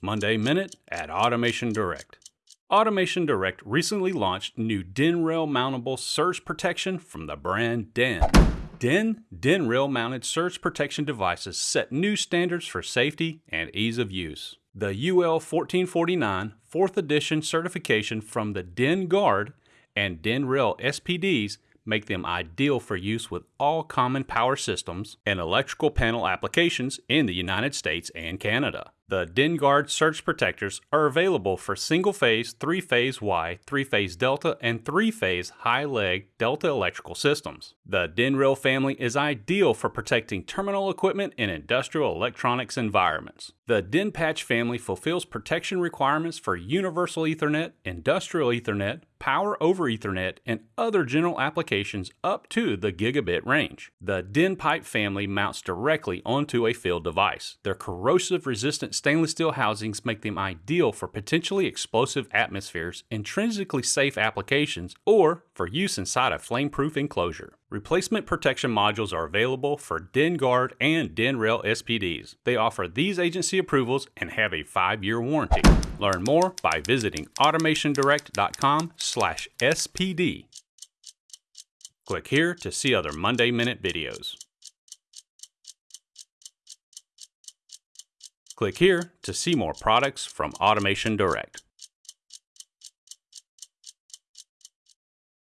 Monday Minute at Automation Direct. Automation Direct recently launched new DIN rail mountable surge protection from the brand DEHN. DEHN DIN rail mounted surge protection devices set new standards for safety and ease of use. The UL 1449 4th edition certification from the DEHNguard and DEHNrail SPDs make them ideal for use with all common power systems and electrical panel applications in the United States and Canada. The DEHNguard surge protectors are available for single-phase, three-phase Y, three-phase Delta, and three-phase high-leg Delta electrical systems. The DEHNrail family is ideal for protecting terminal equipment in industrial electronics environments. The DEHNpatch family fulfills protection requirements for Universal Ethernet, Industrial Ethernet, Power over Ethernet, and other general applications up to the gigabit range. The DEHNpipe family mounts directly onto a field device. Their corrosive resistant stainless steel housings make them ideal for potentially explosive atmospheres, intrinsically safe applications, or for use inside a flame-proof enclosure. Replacement protection modules are available for DEHNguard and DEHNrail SPDs. They offer these agency approvals and have a 5-year warranty. Learn more by visiting automationdirect.com/spd. Click here to see other Monday Minute videos. Click here to see more products from Automation Direct.